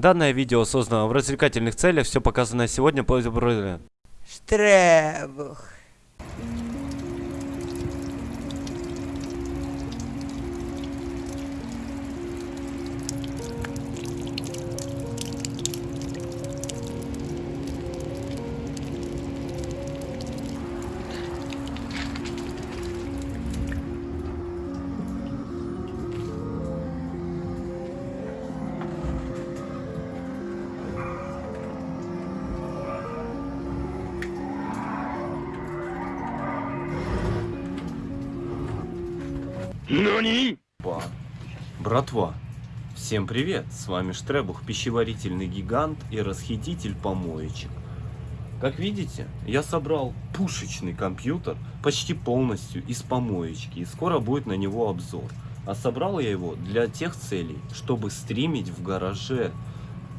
Данное видео создано в развлекательных целях, все показанное сегодня. По Штребух. Всем привет, с вами Штребух, пищеварительный гигант и расхититель помоечек. Как видите, я собрал пушечный компьютер почти полностью из помоечки, и скоро будет на него обзор. А собрал я его для тех целей, чтобы стримить в гараже.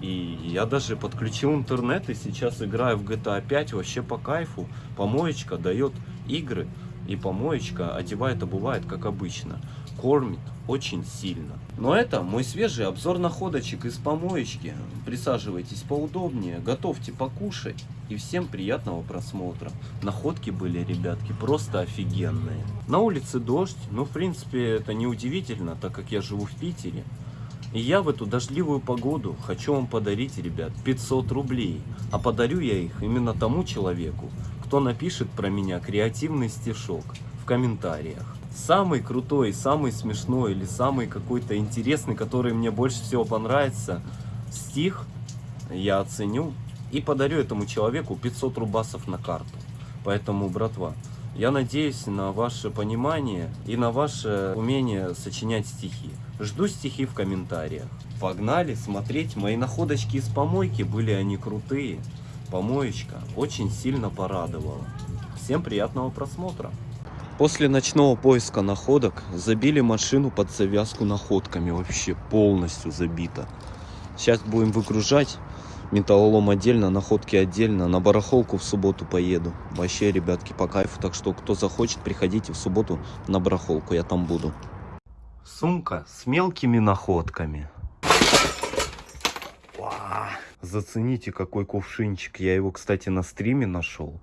И я даже подключил интернет и сейчас играю в GTA 5 вообще по кайфу. Помоечка дает игры и помоечка одевает, обувает как обычно. Кормит очень сильно. Но это мой свежий обзор находочек из помоечки. Присаживайтесь поудобнее, готовьте покушать. И всем приятного просмотра. Находки были, ребятки, просто офигенные. На улице дождь, но в принципе это не удивительно, так как я живу в Питере. И я в эту дождливую погоду хочу вам подарить, ребят, 500 рублей. А подарю я их именно тому человеку, кто напишет про меня креативный стишок в комментариях. Самый крутой, самый смешной или самый какой-то интересный, который мне больше всего понравится, стих я оценю и подарю этому человеку 500 рубасов на карту. Поэтому, братва, я надеюсь на ваше понимание и на ваше умение сочинять стихи. Жду стихи в комментариях. Погнали смотреть мои находочки из помойки, были они крутые. Помоечка очень сильно порадовала. Всем приятного просмотра. После ночного поиска находок забили машину под завязку находками. Вообще полностью забита. Сейчас будем выгружать. Металлолом отдельно, находки отдельно. На барахолку в субботу поеду. Вообще, ребятки, по кайфу. Так что, кто захочет, приходите в субботу на барахолку. Я там буду. Сумка с мелкими находками. Зацените, какой кувшинчик. Я его, кстати, на стриме нашел.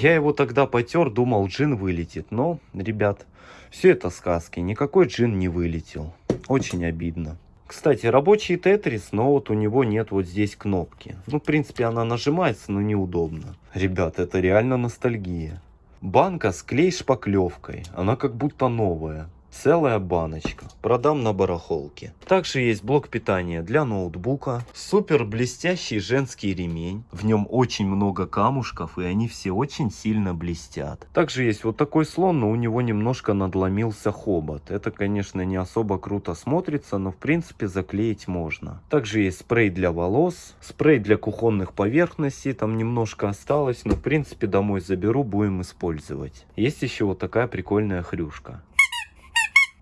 Я его тогда потер, думал, джин вылетит. Но, ребят, все это сказки. Никакой джин не вылетел. Очень обидно. Кстати, рабочий тетрис, но вот у него нет вот здесь кнопки. Ну, в принципе, она нажимается, но неудобно. Ребят, это реально ностальгия. Банка с клей-шпаклевкой. Она как будто новая. Целая баночка. Продам на барахолке. Также есть блок питания для ноутбука. Супер блестящий женский ремень. В нем очень много камушков и они все очень сильно блестят. Также есть вот такой слон, но у него немножко надломился хобот. Это, конечно, не особо круто смотрится, но в принципе заклеить можно. Также есть спрей для волос, спрей для кухонных поверхностей. Там немножко осталось, но в принципе домой заберу, будем использовать. Есть еще вот такая прикольная хрюшка.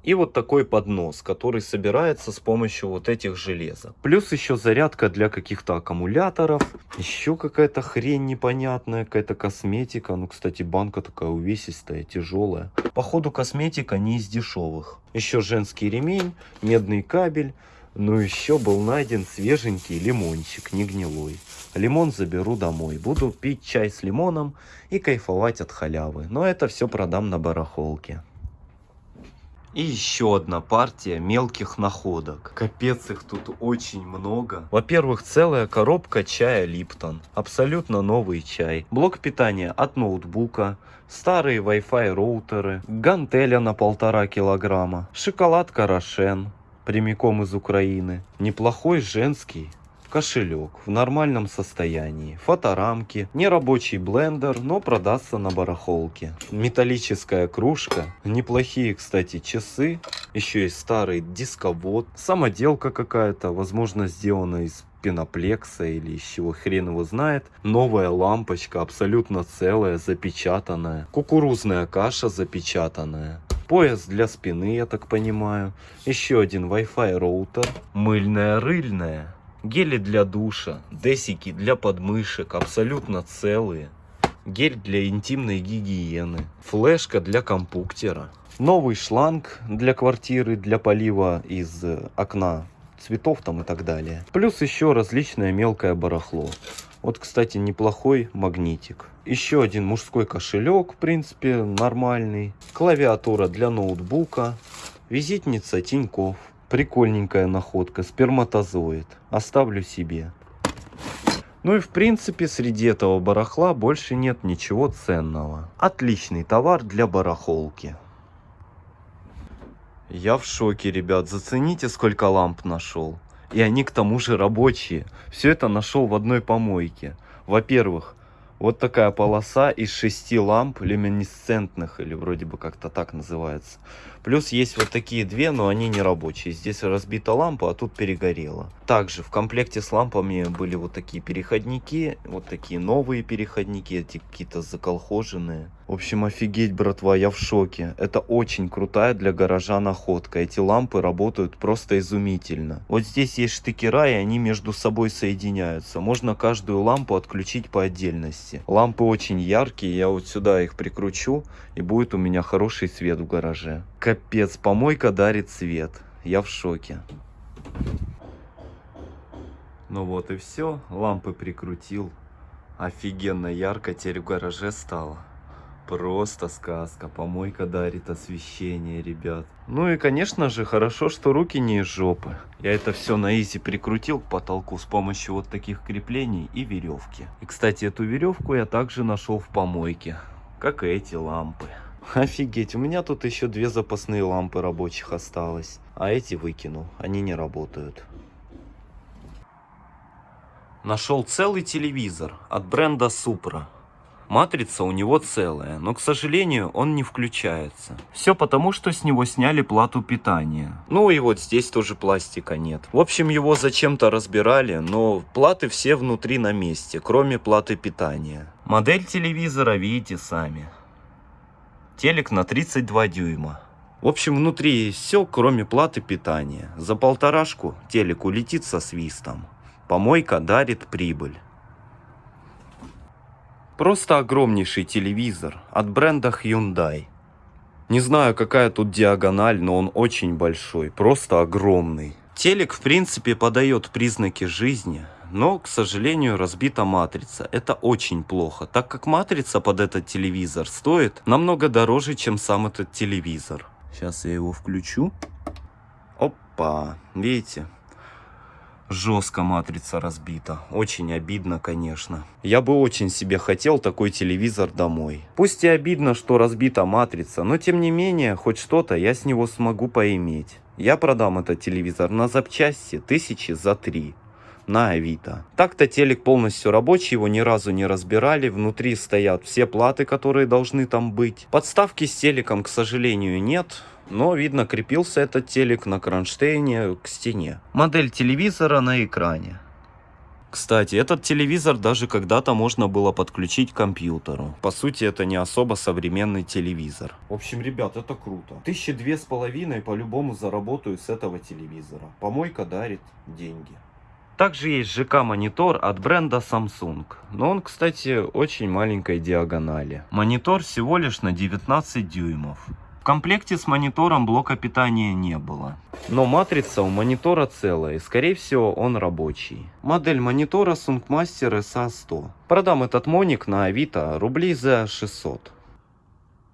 И вот такой поднос, который собирается с помощью вот этих железок. Плюс еще зарядка для каких-то аккумуляторов. Еще какая-то хрень непонятная, какая-то косметика. Ну, кстати, банка такая увесистая, тяжелая. Походу, косметика не из дешевых. Еще женский ремень, медный кабель. Ну, еще был найден свеженький лимончик, не гнилой. Лимон заберу домой. Буду пить чай с лимоном и кайфовать от халявы. Но это все продам на барахолке. И еще одна партия мелких находок. Капец, их тут очень много. Во-первых, целая коробка чая Липтон. Абсолютно новый чай. Блок питания от ноутбука. Старые Wi-Fi роутеры. Гантеля на полтора килограмма. Шоколадка Рошен. Прямиком из Украины. Неплохой женский кошелек в нормальном состоянии, фоторамки, нерабочий блендер, но продастся на барахолке. Металлическая кружка, неплохие, кстати, часы, еще есть старый дисковод, самоделка какая-то, возможно, сделана из пеноплекса или из чего хрен его знает. Новая лампочка, абсолютно целая, запечатанная. Кукурузная каша запечатанная. Пояс для спины, я так понимаю. Еще один Wi-Fi роутер. Мыльная рыльная Гели для душа, десики для подмышек, абсолютно целые. Гель для интимной гигиены. Флешка для компуктера. Новый шланг для квартиры, для полива из окна цветов там и так далее. Плюс еще различное мелкое барахло. Вот, кстати, неплохой магнитик. Еще один мужской кошелек, в принципе, нормальный. Клавиатура для ноутбука. Визитница Тиньков. Прикольненькая находка, сперматозоид. Оставлю себе. Ну и в принципе среди этого барахла больше нет ничего ценного. Отличный товар для барахолки. Я в шоке, ребят. Зацените, сколько ламп нашел. И они к тому же рабочие. Все это нашел в одной помойке. Во-первых, вот такая полоса из шести ламп люминесцентных, или вроде бы как-то так называется. Плюс есть вот такие две, но они не рабочие. Здесь разбита лампа, а тут перегорела. Также в комплекте с лампами были вот такие переходники, вот такие новые переходники, эти какие-то заколхоженные. В общем, офигеть, братва, я в шоке. Это очень крутая для гаража находка. Эти лампы работают просто изумительно. Вот здесь есть штыкера, и они между собой соединяются. Можно каждую лампу отключить по отдельности. Лампы очень яркие, я вот сюда их прикручу, и будет у меня хороший свет в гараже. Капец, помойка дарит свет. Я в шоке. Ну вот и все, лампы прикрутил. Офигенно ярко теперь в гараже стало. Просто сказка. Помойка дарит освещение, ребят. Ну и, конечно же, хорошо, что руки не из жопы. Я это все на изи прикрутил к потолку с помощью вот таких креплений и веревки. И, кстати, эту веревку я также нашел в помойке. Как и эти лампы. Офигеть, у меня тут еще две запасные лампы рабочих осталось. А эти выкинул, они не работают. Нашел целый телевизор от бренда Supra. Матрица у него целая, но, к сожалению, он не включается. Все потому, что с него сняли плату питания. Ну и вот здесь тоже пластика нет. В общем, его зачем-то разбирали, но платы все внутри на месте, кроме платы питания. Модель телевизора видите сами. Телек на 32 дюйма. В общем, внутри все, кроме платы питания. За полторашку телек улетит со свистом. Помойка дарит прибыль. Просто огромнейший телевизор от бренда Hyundai. Не знаю, какая тут диагональ, но он очень большой, просто огромный. Телек, в принципе, подает признаки жизни, но, к сожалению, разбита матрица. Это очень плохо, так как матрица под этот телевизор стоит намного дороже, чем сам этот телевизор. Сейчас я его включу. Опа, видите? Жестко матрица разбита. Очень обидно, конечно. Я бы очень себе хотел такой телевизор домой. Пусть и обидно, что разбита матрица, но тем не менее, хоть что-то я с него смогу поиметь. Я продам этот телевизор на запчасти тысячи за три на Авито. Так-то телек полностью рабочий, его ни разу не разбирали, внутри стоят все платы, которые должны там быть. Подставки с телеком, к сожалению, нет, но видно крепился этот телек на кронштейне к стене. Модель телевизора на экране. Кстати, этот телевизор даже когда-то можно было подключить к компьютеру. По сути, это не особо современный телевизор. В общем, ребят, это круто. Тысячи две с половиной по-любому заработаю с этого телевизора. Помойка дарит деньги. Также есть ЖК-монитор от бренда Samsung. Но он, кстати, очень маленькой диагонали. Монитор всего лишь на 19 дюймов. В комплекте с монитором блока питания не было. Но матрица у монитора целая, и скорее всего он рабочий. Модель монитора Sungmaster SA100. Продам этот моник на Авито рублей за 600.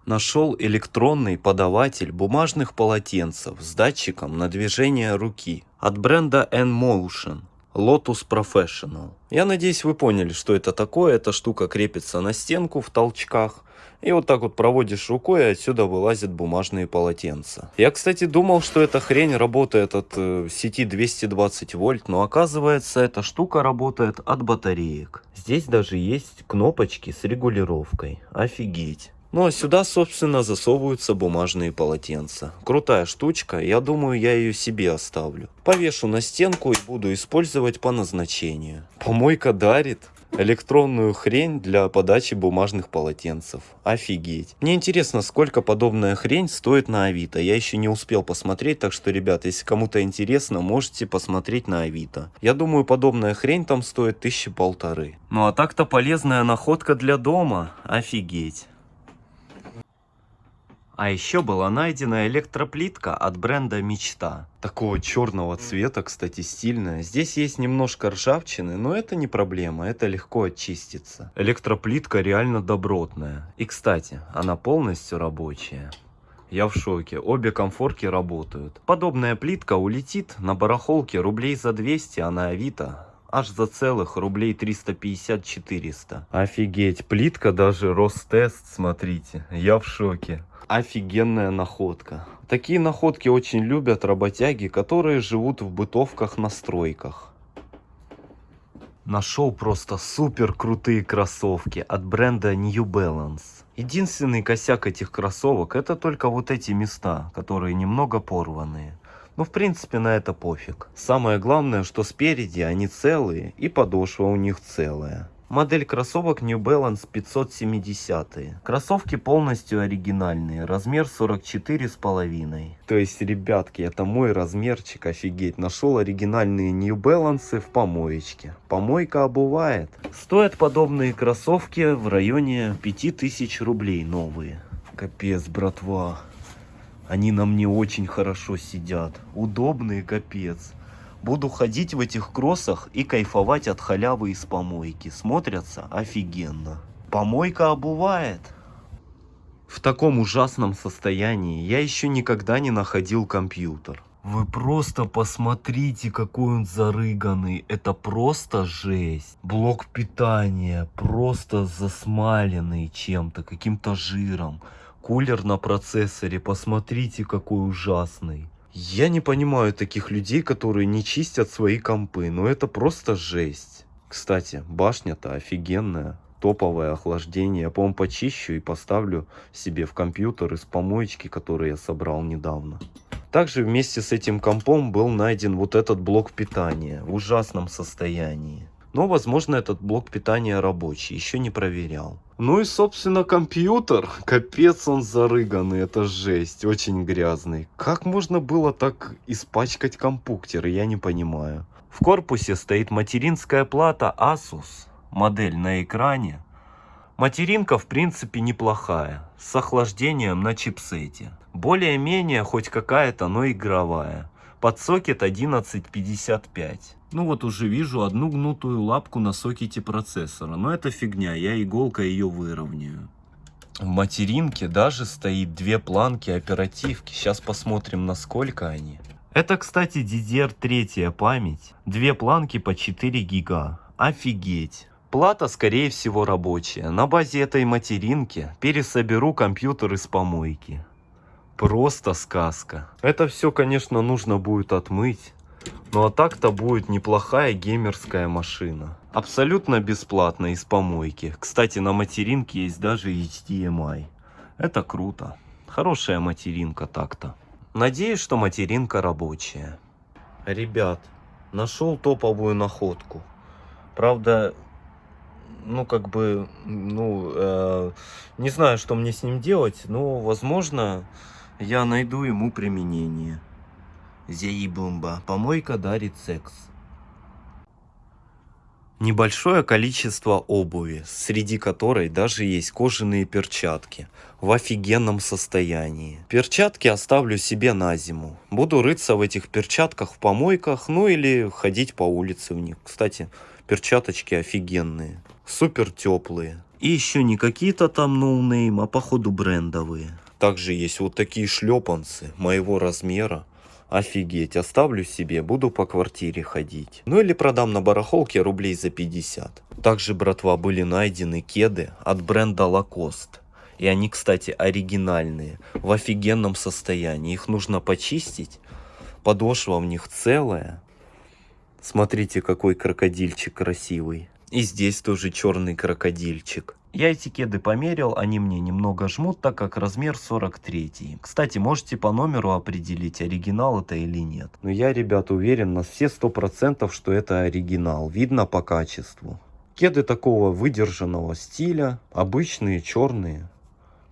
Нашел электронный подаватель бумажных полотенцев с датчиком на движение руки от бренда N-Motion. Lotus Professional. Я надеюсь, вы поняли, что это такое. Эта штука крепится на стенку в толчках. И вот так вот проводишь рукой, и отсюда вылазят бумажные полотенца. Я, кстати, думал, что эта хрень работает от э, сети 220 вольт, но оказывается, эта штука работает от батареек. Здесь даже есть кнопочки с регулировкой. Офигеть. Ну а сюда, собственно, засовываются бумажные полотенца. Крутая штучка, я думаю, я ее себе оставлю. Повешу на стенку и буду использовать по назначению. Помойка дарит электронную хрень для подачи бумажных полотенцев. Офигеть. Мне интересно, сколько подобная хрень стоит на Авито. Я еще не успел посмотреть, так что, ребят, если кому-то интересно, можете посмотреть на Авито. Я думаю, подобная хрень там стоит тысячи полторы. Ну а так-то полезная находка для дома. Офигеть. А еще была найдена электроплитка от бренда Мечта. Такого черного цвета, кстати, стильная. Здесь есть немножко ржавчины, но это не проблема, это легко очистится. Электроплитка реально добротная. И, кстати, она полностью рабочая. Я в шоке, обе комфорки работают. Подобная плитка улетит на барахолке рублей за 200, а на Авито аж за целых рублей 350-400. Офигеть, плитка даже Ростест, смотрите, я в шоке. Офигенная находка. Такие находки очень любят работяги, которые живут в бытовках на стройках. Нашел просто супер крутые кроссовки от бренда New Balance. Единственный косяк этих кроссовок это только вот эти места, которые немного порванные. Ну, в принципе, на это пофиг. Самое главное, что спереди они целые и подошва у них целая. Модель кроссовок New Balance 570. Кроссовки полностью оригинальные, размер 44 с половиной. То есть, ребятки, это мой размерчик, офигеть. Нашел оригинальные New Balance в помоечке. Помойка обувает. Стоят подобные кроссовки в районе 5000 рублей новые. Капец, братва. Они на мне очень хорошо сидят. Удобные, капец. Буду ходить в этих кроссах и кайфовать от халявы из помойки. Смотрятся офигенно. Помойка обувает. В таком ужасном состоянии я еще никогда не находил компьютер. Вы просто посмотрите, какой он зарыганный. Это просто жесть. Блок питания просто засмаленный чем-то, каким-то жиром. Кулер на процессоре, посмотрите, какой ужасный. Я не понимаю таких людей, которые не чистят свои компы, но это просто жесть. Кстати, башня-то офигенная, топовое охлаждение. Я, по-моему, почищу и поставлю себе в компьютер из помоечки, который я собрал недавно. Также вместе с этим компом был найден вот этот блок питания в ужасном состоянии. Но, возможно, этот блок питания рабочий, еще не проверял. Ну и, собственно, компьютер. Капец он зарыганный, это жесть, очень грязный. Как можно было так испачкать компьютер, я не понимаю. В корпусе стоит материнская плата Asus, модель на экране. Материнка в принципе неплохая, с охлаждением на чипсете. Более-менее хоть какая-то, но игровая. Под сокет 1155. Ну вот уже вижу одну гнутую лапку на сокете процессора. Но это фигня, я иголкой ее выровняю. В материнке даже стоит две планки оперативки. Сейчас посмотрим, насколько они. Это, кстати, DDR3 память. Две планки по 4 гига. Офигеть. Плата, скорее всего, рабочая. На базе этой материнки пересоберу компьютер из помойки. Просто сказка. Это все, конечно, нужно будет отмыть. Ну а так-то будет неплохая геймерская машина. Абсолютно бесплатно из помойки. Кстати, на материнке есть даже HDMI. Это круто. Хорошая материнка так-то. Надеюсь, что материнка рабочая. Ребят, нашел топовую находку. Правда, ну как бы, ну, э, не знаю, что мне с ним делать, но, возможно, я найду ему применение. Зеибумба. Помойка дарит секс. Небольшое количество обуви, среди которой даже есть кожаные перчатки в офигенном состоянии. Перчатки оставлю себе на зиму. Буду рыться в этих перчатках в помойках, ну или ходить по улице в них. Кстати, перчаточки офигенные, супер теплые. И еще не какие-то там no name, а походу брендовые. Также есть вот такие шлепанцы моего размера. Офигеть, оставлю себе, буду по квартире ходить. Ну или продам на барахолке рублей за 50. Также, братва, были найдены кеды от бренда Lacoste. И они, кстати, оригинальные, в офигенном состоянии. Их нужно почистить. Подошва в них целая. Смотрите, какой крокодильчик красивый. И здесь тоже черный крокодильчик. Я эти кеды померил, они мне немного жмут, так как размер 43. Кстати, можете по номеру определить, оригинал это или нет. Но я, ребят, уверен на все 100%, что это оригинал. Видно по качеству. Кеды такого выдержанного стиля, обычные черные,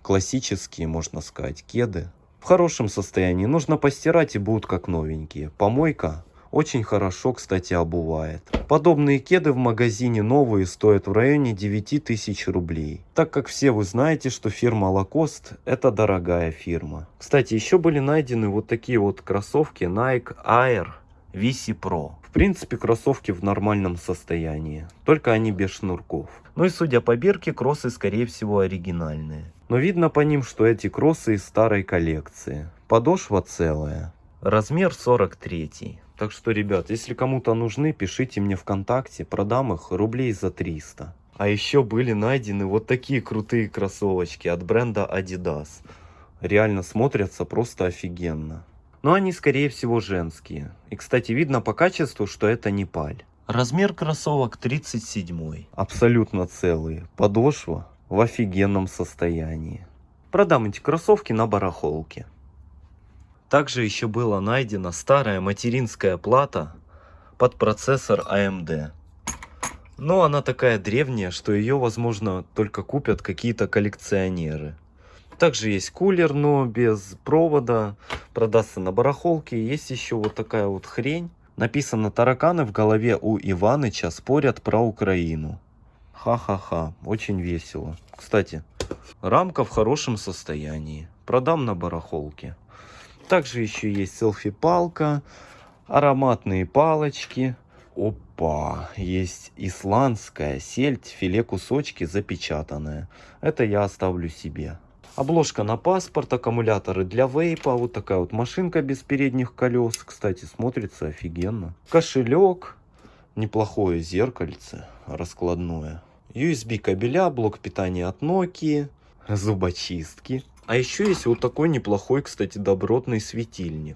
классические, можно сказать, кеды. В хорошем состоянии, нужно постирать и будут как новенькие. Помойка Очень хорошо, кстати, обувает. Подобные кеды в магазине новые стоят в районе 9000 рублей. Так как все вы знаете, что фирма Lacoste это дорогая фирма. Кстати, еще были найдены вот такие вот кроссовки Nike Air VC Pro. В принципе, кроссовки в нормальном состоянии, только они без шнурков. Ну и судя по бирке, кроссы скорее всего оригинальные. Но видно по ним, что эти кроссы из старой коллекции. Подошва целая. Размер 43. Так что, ребят, если кому-то нужны, пишите мне ВКонтакте, продам их рублей за 300. А еще были найдены вот такие крутые кроссовочки от бренда Adidas. Реально смотрятся просто офигенно. Но они скорее всего женские. И кстати видно по качеству, что это не паль. Размер кроссовок 37. Абсолютно целые. Подошва в офигенном состоянии. Продам эти кроссовки на барахолке. Также еще была найдена старая материнская плата под процессор AMD. Но она такая древняя, что ее возможно только купят какие-то коллекционеры. Также есть кулер, но без провода. Продастся на барахолке. Есть еще вот такая вот хрень. Написано «Тараканы в голове у Иваныча спорят про Украину». Ха-ха-ха, очень весело. Кстати, рамка в хорошем состоянии. Продам на барахолке. Также еще есть селфи-палка, ароматные палочки. Опа, есть исландская сельдь, филе кусочки запечатанная. Это я оставлю себе. Обложка на паспорт, аккумуляторы для вейпа, вот такая вот машинка без передних колес. Кстати, смотрится офигенно. Кошелек, неплохое зеркальце раскладное. USB кабеля, блок питания от Nokia, зубочистки. А еще есть вот такой неплохой, кстати, добротный светильник.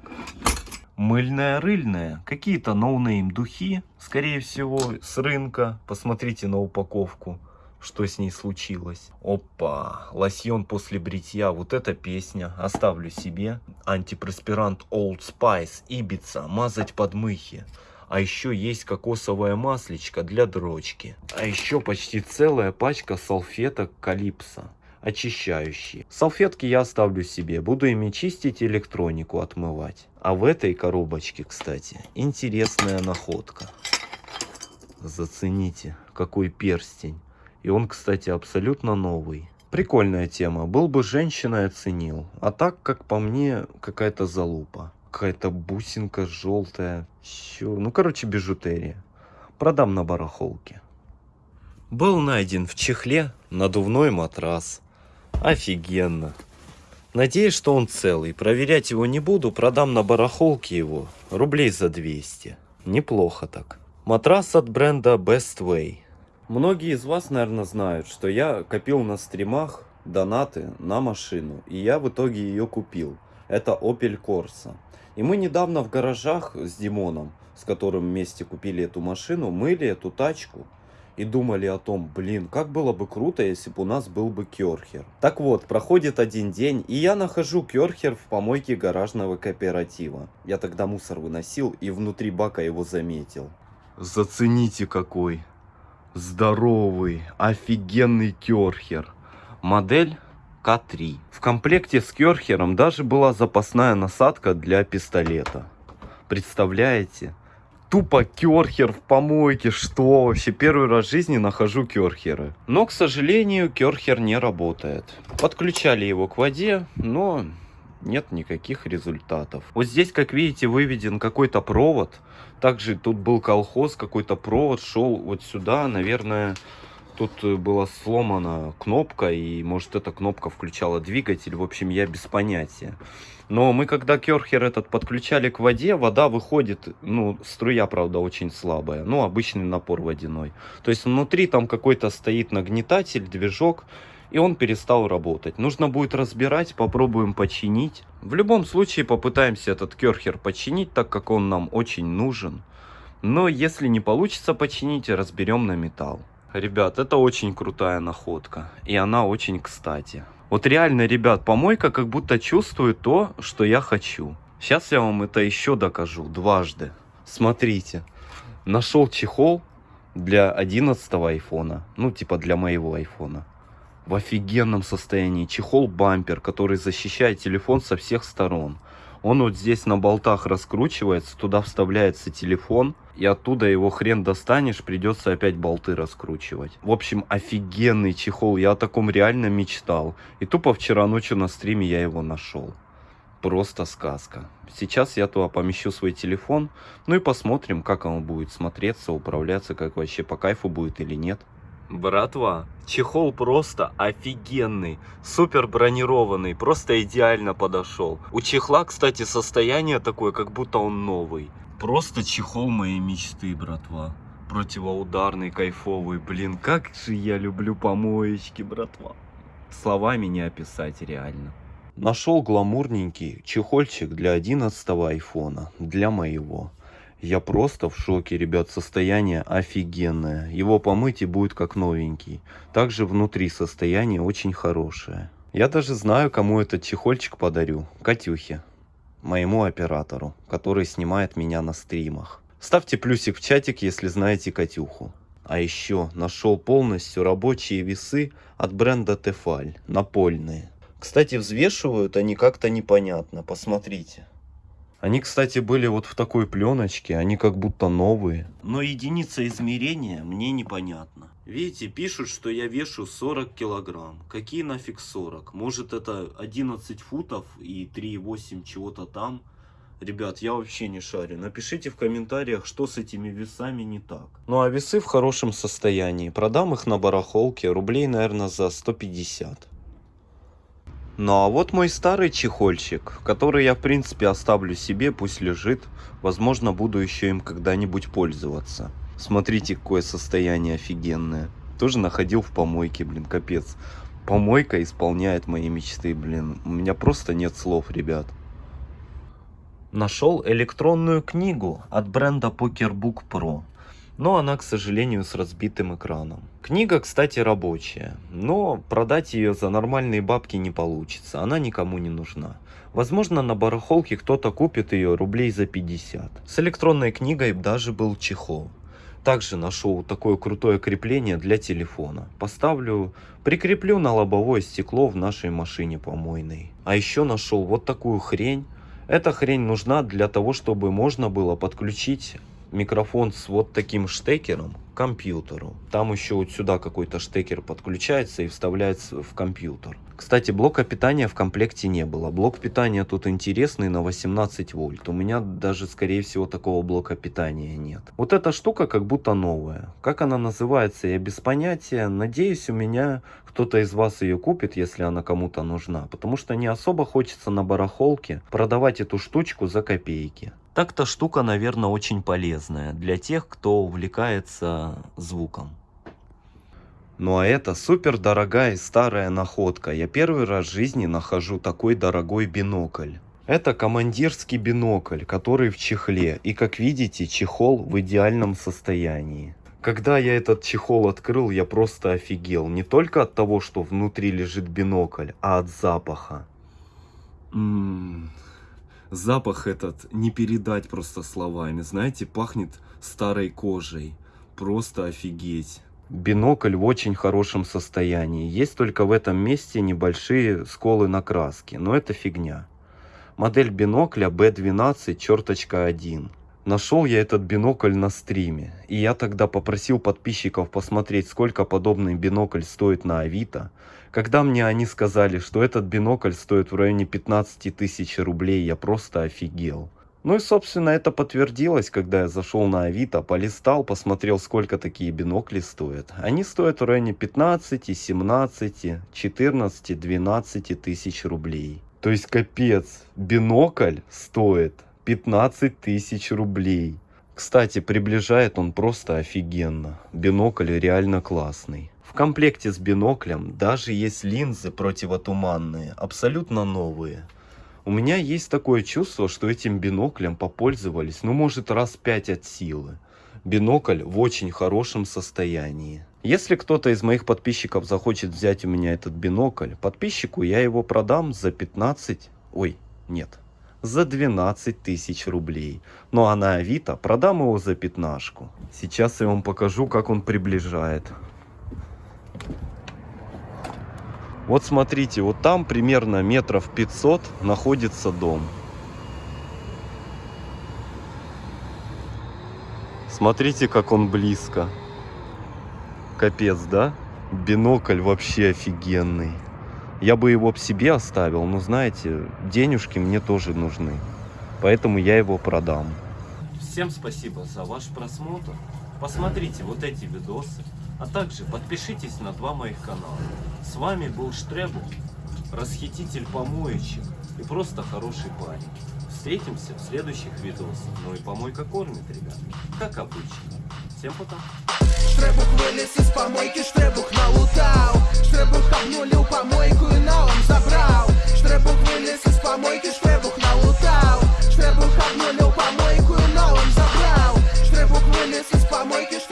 Мыльная рыльная. Какие-то no-name духи, скорее всего, с рынка. Посмотрите на упаковку, что с ней случилось. Опа, лосьон после бритья. Вот эта песня. Оставлю себе. Антипроспирант Old Spice, Ибица, мазать подмыхи. А еще есть кокосовая маслечко для дрочки. А еще почти целая пачка салфеток Калипсо очищающие. Салфетки я оставлю себе, буду ими чистить электронику отмывать. А в этой коробочке, кстати, интересная находка. Зацените, какой перстень. И он, кстати, абсолютно новый. Прикольная тема. Был бы женщиной, оценил. А так, как по мне, какая-то залупа. Какая-то бусинка желтая. Чё? Ну, короче, бижутерия. Продам на барахолке. Был найден в чехле надувной матрас. Офигенно. Надеюсь, что он целый. Проверять его не буду, продам на барахолке его. Рублей за 200. Неплохо так. Матрас от бренда Best Way. Многие из вас, наверное, знают, что я копил на стримах донаты на машину. И я в итоге ее купил. Это Opel Corsa. И мы недавно в гаражах с Димоном, с которым вместе купили эту машину, мыли эту тачку и думали о том, блин, как было бы круто, если бы у нас был бы керхер. Так вот, проходит один день, и я нахожу керхер в помойке гаражного кооператива. Я тогда мусор выносил и внутри бака его заметил. Зацените какой. Здоровый, офигенный керхер. Модель К3. В комплекте с керхером даже была запасная насадка для пистолета. Представляете? Тупо керхер в помойке. Что вообще? Первый раз в жизни нахожу керхеры. Но, к сожалению, керхер не работает. Подключали его к воде, но нет никаких результатов. Вот здесь, как видите, выведен какой-то провод. Также тут был колхоз, какой-то провод шел вот сюда, наверное, тут была сломана кнопка, и может эта кнопка включала двигатель, в общем, я без понятия. Но мы когда керхер этот подключали к воде, вода выходит, ну, струя, правда, очень слабая. Ну, обычный напор водяной. То есть внутри там какой-то стоит нагнетатель, движок, и он перестал работать. Нужно будет разбирать, попробуем починить. В любом случае попытаемся этот керхер починить, так как он нам очень нужен. Но если не получится починить, разберем на металл. Ребят, это очень крутая находка. И она очень кстати. Вот реально, ребят, помойка как будто чувствует то, что я хочу. Сейчас я вам это еще докажу дважды. Смотрите. Нашел чехол для 11 айфона. Ну, типа для моего айфона. В офигенном состоянии. Чехол-бампер, который защищает телефон со всех сторон. Он вот здесь на болтах раскручивается, туда вставляется телефон, и оттуда его хрен достанешь, придется опять болты раскручивать. В общем, офигенный чехол, я о таком реально мечтал. И тупо вчера ночью на стриме я его нашел. Просто сказка. Сейчас я туда помещу свой телефон, ну и посмотрим, как он будет смотреться, управляться, как вообще по кайфу будет или нет. Братва, чехол просто офигенный, супер бронированный, просто идеально подошел. У чехла, кстати, состояние такое, как будто он новый. Просто чехол моей мечты, братва. Противоударный, кайфовый. Блин, как же я люблю помоечки, братва. Словами не описать реально. Нашел гламурненький чехольчик для 11 айфона, для моего. Я просто в шоке, ребят, состояние офигенное. Его помыть и будет как новенький. Также внутри состояние очень хорошее. Я даже знаю, кому этот чехольчик подарю. Катюхе, моему оператору, который снимает меня на стримах. Ставьте плюсик в чатик, если знаете Катюху. А еще нашел полностью рабочие весы от бренда Тефаль, напольные. Кстати, взвешивают они как-то непонятно, посмотрите. Они, кстати, были вот в такой пленочке, они как будто новые. Но единица измерения мне непонятна. Видите, пишут, что я вешу 40 килограмм. Какие нафиг 40? Может это 11 футов и 3,8 чего-то там? Ребят, я вообще не шарю. Напишите в комментариях, что с этими весами не так. Ну а весы в хорошем состоянии. Продам их на барахолке рублей, наверное, за 150. Ну а вот мой старый чехольчик, который я в принципе оставлю себе, пусть лежит. Возможно буду еще им когда-нибудь пользоваться. Смотрите какое состояние офигенное. Тоже находил в помойке, блин, капец. Помойка исполняет мои мечты, блин. У меня просто нет слов, ребят. Нашел электронную книгу от бренда Pokerbook Pro но она, к сожалению, с разбитым экраном. Книга, кстати, рабочая, но продать ее за нормальные бабки не получится, она никому не нужна. Возможно, на барахолке кто-то купит ее рублей за 50. С электронной книгой даже был чехол. Также нашел такое крутое крепление для телефона. Поставлю, прикреплю на лобовое стекло в нашей машине помойной. А еще нашел вот такую хрень. Эта хрень нужна для того, чтобы можно было подключить микрофон с вот таким штекером к компьютеру. Там еще вот сюда какой-то штекер подключается и вставляется в компьютер. Кстати, блока питания в комплекте не было. Блок питания тут интересный на 18 вольт. У меня даже, скорее всего, такого блока питания нет. Вот эта штука как будто новая. Как она называется, я без понятия. Надеюсь, у меня кто-то из вас ее купит, если она кому-то нужна. Потому что не особо хочется на барахолке продавать эту штучку за копейки. Так-то штука, наверное, очень полезная для тех, кто увлекается звуком. Ну а это супер дорогая и старая находка. Я первый раз в жизни нахожу такой дорогой бинокль. Это командирский бинокль, который в чехле. И как видите, чехол в идеальном состоянии. Когда я этот чехол открыл, я просто офигел. Не только от того, что внутри лежит бинокль, а от запаха. М -м -м запах этот не передать просто словами. Знаете, пахнет старой кожей. Просто офигеть. Бинокль в очень хорошем состоянии. Есть только в этом месте небольшие сколы на краске, но это фигня. Модель бинокля B12 черточка 1. Нашел я этот бинокль на стриме. И я тогда попросил подписчиков посмотреть, сколько подобный бинокль стоит на Авито. Когда мне они сказали, что этот бинокль стоит в районе 15 тысяч рублей, я просто офигел. Ну и собственно это подтвердилось, когда я зашел на Авито, полистал, посмотрел сколько такие бинокли стоят. Они стоят в районе 15, 17, 14, 12 тысяч рублей. То есть капец, бинокль стоит 15 тысяч рублей. Кстати, приближает он просто офигенно. Бинокль реально классный. В комплекте с биноклем даже есть линзы противотуманные, абсолютно новые. У меня есть такое чувство, что этим биноклем попользовались, ну может раз 5 от силы. Бинокль в очень хорошем состоянии. Если кто-то из моих подписчиков захочет взять у меня этот бинокль, подписчику я его продам за 15, ой, нет, за 12 тысяч рублей. Ну а на Авито продам его за пятнашку. Сейчас я вам покажу, как он приближает. Вот смотрите, вот там примерно метров 500 находится дом. Смотрите, как он близко. Капец, да? Бинокль вообще офигенный. Я бы его в себе оставил, но знаете, денежки мне тоже нужны. Поэтому я его продам. Всем спасибо за ваш просмотр. Посмотрите вот эти видосы. А также подпишитесь на два моих канала. С вами был Штребу, расхититель помоечек и просто хороший парень. Встретимся в следующих видосах. Ну и помойка кормит, ребят. Как обычно. Всем пока. Штребух вылез из помойки, штребух налутал. Штребух обнулил помойку и наум забрал. Штребух вылез из помойки, штребух налутал. Штребух обнулил помойку и наум забрал. Штребух вылез из помойки, штребух